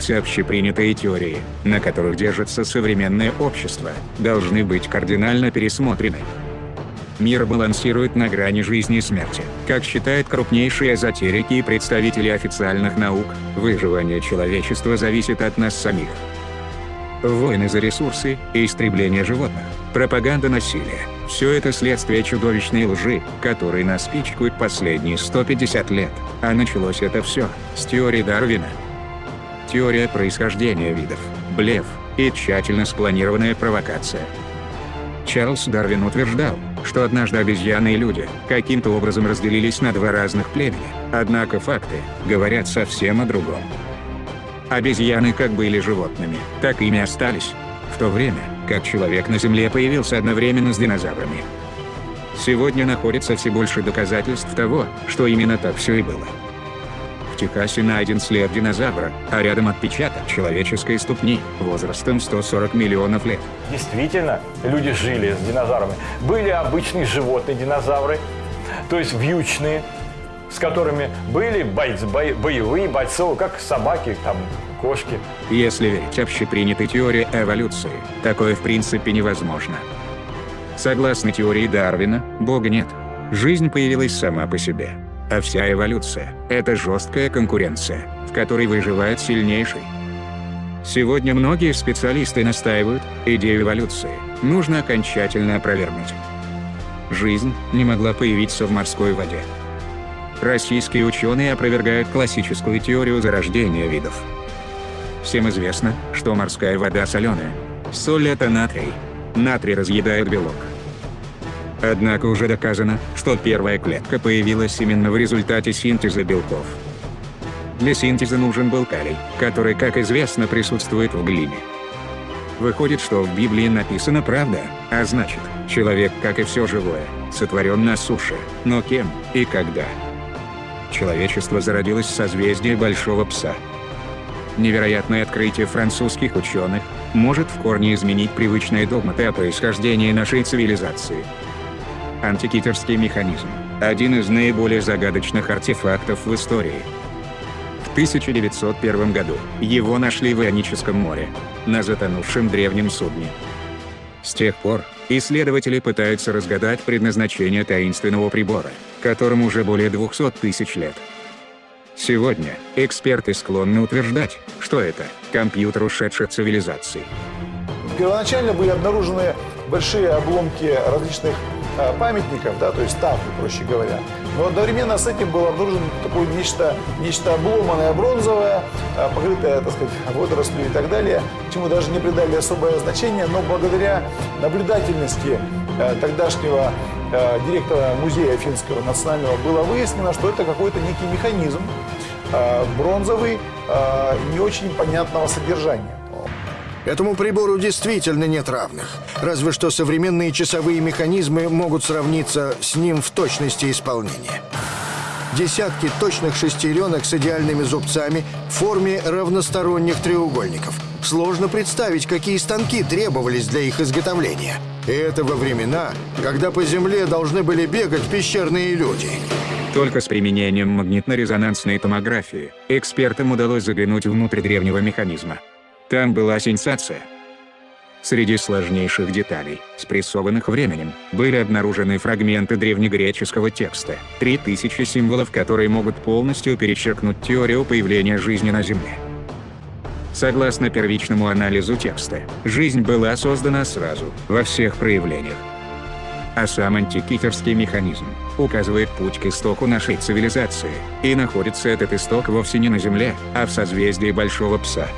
Все общепринятые теории, на которых держится современное общество, должны быть кардинально пересмотрены. Мир балансирует на грани жизни и смерти. Как считают крупнейшие эзотерики и представители официальных наук, выживание человечества зависит от нас самих. Войны за ресурсы и истребление животных, пропаганда насилия – все это следствие чудовищной лжи, которой нас пичкают последние 150 лет. А началось это все с теории Дарвина. Теория происхождения видов, блеф и тщательно спланированная провокация. Чарльз Дарвин утверждал, что однажды обезьяны и люди каким-то образом разделились на два разных племени, однако факты говорят совсем о другом. Обезьяны как были животными, так ими остались. В то время, как человек на Земле появился одновременно с динозаврами. Сегодня находится все больше доказательств того, что именно так все и было. Техасе найден след динозавра, а рядом отпечаток человеческой ступни, возрастом 140 миллионов лет. Действительно, люди жили с динозаврами. Были обычные животные динозавры, то есть вьючные, с которыми были бойцы, боевые бойцы, как собаки, там, кошки. Если верить общепринятой теории эволюции, такое в принципе невозможно. Согласно теории Дарвина, Бога нет. Жизнь появилась сама по себе. А вся эволюция – это жесткая конкуренция, в которой выживает сильнейший. Сегодня многие специалисты настаивают, идею эволюции нужно окончательно опровергнуть. Жизнь не могла появиться в морской воде. Российские ученые опровергают классическую теорию зарождения видов. Всем известно, что морская вода соленая. Соль – это натрий. Натрий разъедает белок. Однако уже доказано, что первая клетка появилась именно в результате синтеза белков. Для синтеза нужен был калий, который, как известно, присутствует в глине. Выходит, что в Библии написано правда, а значит, человек, как и все живое, сотворен на суше, но кем и когда? Человечество зародилось в созвездии Большого Пса. Невероятное открытие французских ученых может в корне изменить привычные догматы о происхождении нашей цивилизации. Антикитерский механизм – один из наиболее загадочных артефактов в истории. В 1901 году его нашли в Ионическом море, на затонувшем древнем судне. С тех пор, исследователи пытаются разгадать предназначение таинственного прибора, которому уже более 200 тысяч лет. Сегодня, эксперты склонны утверждать, что это компьютер ушедших цивилизаций. Первоначально были обнаружены большие обломки различных памятников, да, то есть статуи, проще говоря. Но одновременно с этим было обнаружено такое нечто, нечто обломанное бронзовое, э, покрытое, так сказать, водорослью и так далее, чему даже не придали особое значение, но благодаря наблюдательности э, тогдашнего Э, директора музея финского национального было выяснено, что это какой-то некий механизм э, бронзовый, э, не очень понятного содержания. Этому прибору действительно нет равных. Разве что современные часовые механизмы могут сравниться с ним в точности исполнения. Десятки точных шестеренок с идеальными зубцами в форме равносторонних треугольников. Сложно представить, какие станки требовались для их изготовления. И это во времена, когда по земле должны были бегать пещерные люди. Только с применением магнитно-резонансной томографии экспертам удалось заглянуть внутрь древнего механизма. Там была сенсация. Среди сложнейших деталей, спрессованных временем, были обнаружены фрагменты древнегреческого текста, 3000 символов которые могут полностью перечеркнуть теорию появления жизни на Земле. Согласно первичному анализу текста, жизнь была создана сразу, во всех проявлениях. А сам антикитерский механизм указывает путь к истоку нашей цивилизации, и находится этот исток вовсе не на Земле, а в созвездии Большого Пса.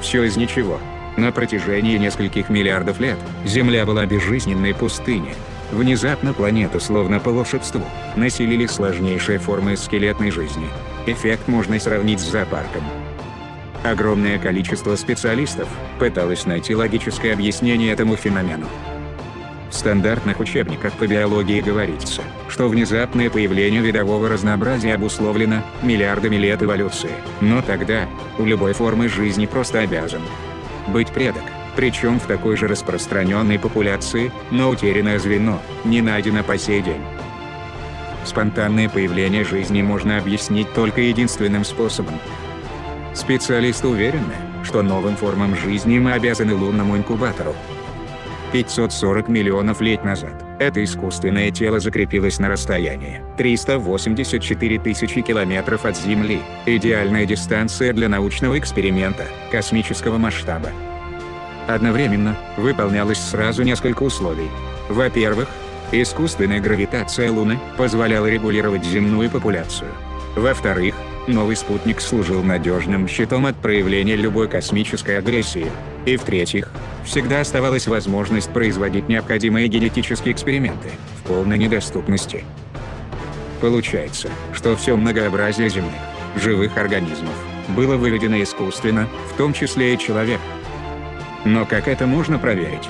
Все из ничего. На протяжении нескольких миллиардов лет Земля была безжизненной пустыней. Внезапно планету, словно по волшебству, населили сложнейшие формы скелетной жизни. Эффект можно сравнить с зоопарком. Огромное количество специалистов пыталось найти логическое объяснение этому феномену. В стандартных учебниках по биологии говорится, что внезапное появление видового разнообразия обусловлено миллиардами лет эволюции. Но тогда, у любой формы жизни просто обязан быть предок. Причем в такой же распространенной популяции, но утерянное звено, не найдено по сей день. Спонтанное появление жизни можно объяснить только единственным способом Специалисты уверены, что новым формам жизни мы обязаны лунному инкубатору. 540 миллионов лет назад это искусственное тело закрепилось на расстоянии 384 тысячи километров от Земли. Идеальная дистанция для научного эксперимента космического масштаба. Одновременно выполнялось сразу несколько условий. Во-первых, искусственная гравитация Луны позволяла регулировать земную популяцию. Во-вторых, новый спутник служил надежным щитом от проявления любой космической агрессии. И в-третьих, всегда оставалась возможность производить необходимые генетические эксперименты в полной недоступности. Получается, что все многообразие земных, живых организмов, было выведено искусственно, в том числе и человек. Но как это можно проверить?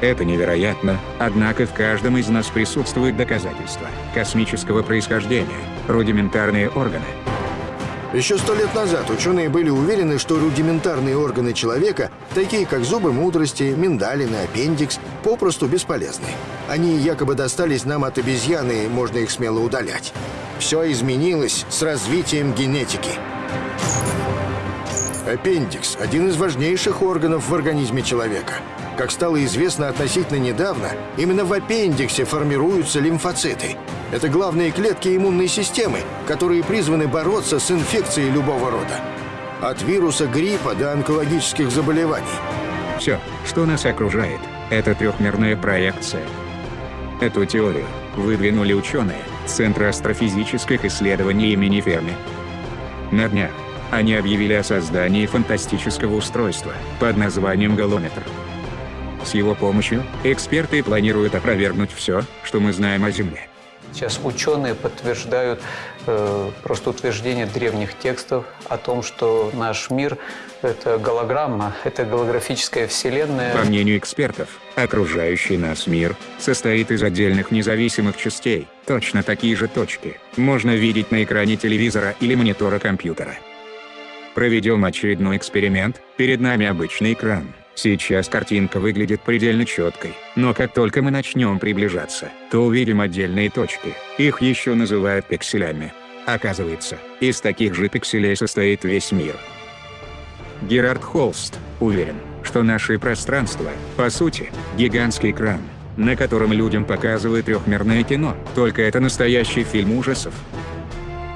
Это невероятно, однако в каждом из нас присутствуют доказательства космического происхождения, рудиментарные органы, еще сто лет назад ученые были уверены, что рудиментарные органы человека, такие как зубы мудрости, миндалины, аппендикс, попросту бесполезны. Они якобы достались нам от обезьяны, и можно их смело удалять. Все изменилось с развитием генетики. Аппендикс – один из важнейших органов в организме человека. Как стало известно относительно недавно, именно в аппендиксе формируются лимфоциты. Это главные клетки иммунной системы, которые призваны бороться с инфекцией любого рода. От вируса гриппа до онкологических заболеваний. Все, что нас окружает, это трехмерная проекция. Эту теорию выдвинули ученые Центра астрофизических исследований имени Ферми. На днях они объявили о создании фантастического устройства под названием «Галометр». С его помощью эксперты планируют опровергнуть все, что мы знаем о Земле. Сейчас ученые подтверждают э, просто утверждение древних текстов о том, что наш мир – это голограмма, это голографическая вселенная. По мнению экспертов, окружающий нас мир состоит из отдельных независимых частей. Точно такие же точки можно видеть на экране телевизора или монитора компьютера. Проведем очередной эксперимент, перед нами обычный экран. Сейчас картинка выглядит предельно четкой, но как только мы начнем приближаться, то увидим отдельные точки, их еще называют пикселями. Оказывается, из таких же пикселей состоит весь мир. Герард Холст уверен, что наше пространство, по сути, гигантский экран, на котором людям показывают трехмерное кино, только это настоящий фильм ужасов.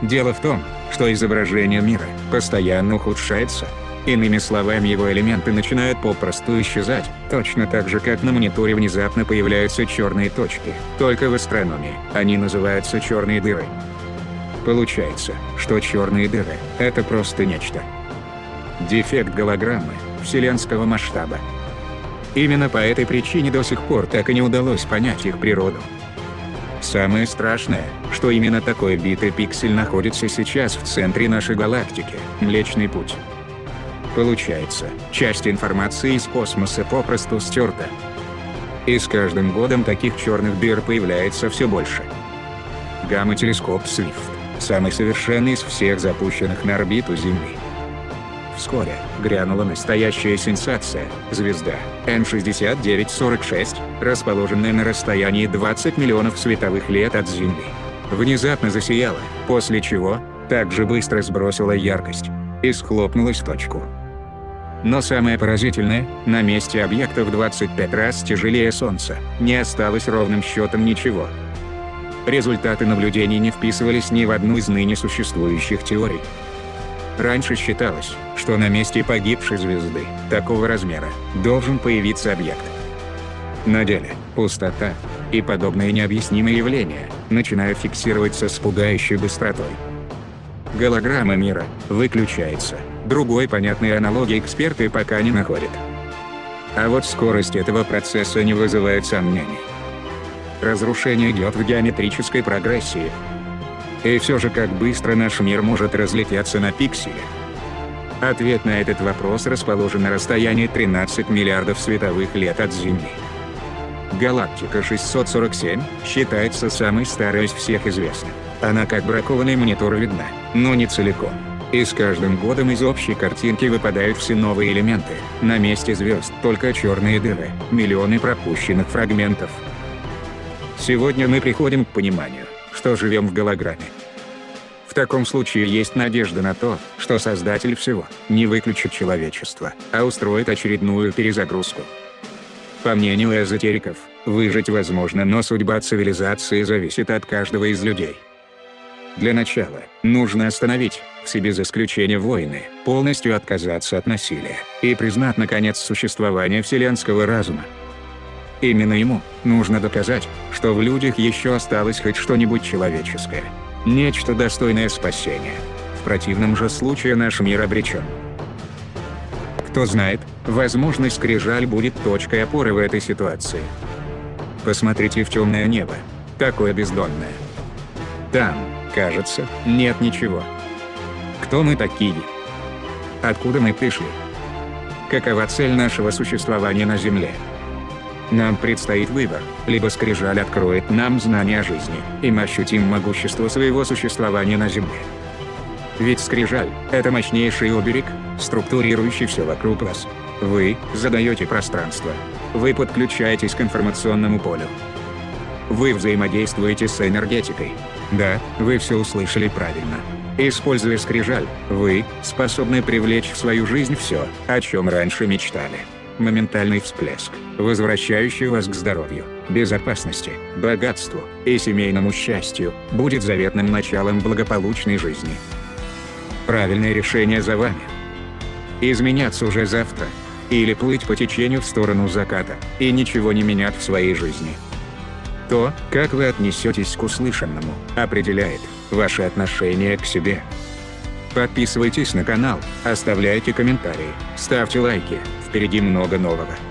Дело в том, что изображение мира постоянно ухудшается. Иными словами, его элементы начинают попросту исчезать, точно так же, как на мониторе внезапно появляются черные точки. Только в астрономии они называются черные дыры. Получается, что черные дыры – это просто нечто. Дефект голограммы вселенского масштаба. Именно по этой причине до сих пор так и не удалось понять их природу. Самое страшное, что именно такой битый пиксель находится сейчас в центре нашей галактики – Млечный Путь. Получается, часть информации из космоса попросту стерта. И с каждым годом таких черных дыр появляется все больше. Гамма-телескоп Swift – самый совершенный из всех запущенных на орбиту Земли. Вскоре грянула настоящая сенсация – звезда N6946, расположенная на расстоянии 20 миллионов световых лет от Земли. Внезапно засияла, после чего также быстро сбросила яркость и схлопнулась в точку. Но самое поразительное, на месте объекта в 25 раз тяжелее Солнца, не осталось ровным счетом ничего. Результаты наблюдений не вписывались ни в одну из ныне существующих теорий. Раньше считалось, что на месте погибшей звезды, такого размера, должен появиться объект. На деле, пустота и подобные необъяснимые явления начинают фиксироваться с пугающей быстротой. Голограмма мира выключается, другой понятной аналогии эксперты пока не находят. А вот скорость этого процесса не вызывает сомнений. Разрушение идет в геометрической прогрессии, и все же как быстро наш мир может разлететься на пиксели? Ответ на этот вопрос расположен на расстоянии 13 миллиардов световых лет от Земли. Галактика 647 считается самой старой из всех известных. Она как бракованный монитор видна, но не целиком. И с каждым годом из общей картинки выпадают все новые элементы. На месте звезд только черные дыры, миллионы пропущенных фрагментов. Сегодня мы приходим к пониманию, что живем в голограмме. В таком случае есть надежда на то, что Создатель всего не выключит человечество, а устроит очередную перезагрузку. По мнению эзотериков, выжить возможно, но судьба цивилизации зависит от каждого из людей. Для начала, нужно остановить, в себе за исключением войны, полностью отказаться от насилия, и признать наконец существование вселенского разума. Именно ему нужно доказать, что в людях еще осталось хоть что-нибудь человеческое. Нечто достойное спасения. В противном же случае наш мир обречен. Кто знает, возможно скрижаль будет точкой опоры в этой ситуации. Посмотрите в темное небо. Такое бездонное. Там, кажется, нет ничего. Кто мы такие? Откуда мы пришли? Какова цель нашего существования на Земле? Нам предстоит выбор, либо скрижаль откроет нам знание о жизни, и мы ощутим могущество своего существования на Земле. Ведь скрижаль – это мощнейший оберег, структурирующий все вокруг вас. Вы задаете пространство. Вы подключаетесь к информационному полю. Вы взаимодействуете с энергетикой. Да, вы все услышали правильно. Используя скрижаль, вы способны привлечь в свою жизнь все, о чем раньше мечтали моментальный всплеск, возвращающий вас к здоровью, безопасности, богатству и семейному счастью, будет заветным началом благополучной жизни. Правильное решение за вами. Изменяться уже завтра. Или плыть по течению в сторону заката, и ничего не менять в своей жизни. То, как вы отнесетесь к услышанному, определяет ваше отношение к себе. Подписывайтесь на канал, оставляйте комментарии, ставьте лайки, впереди много нового.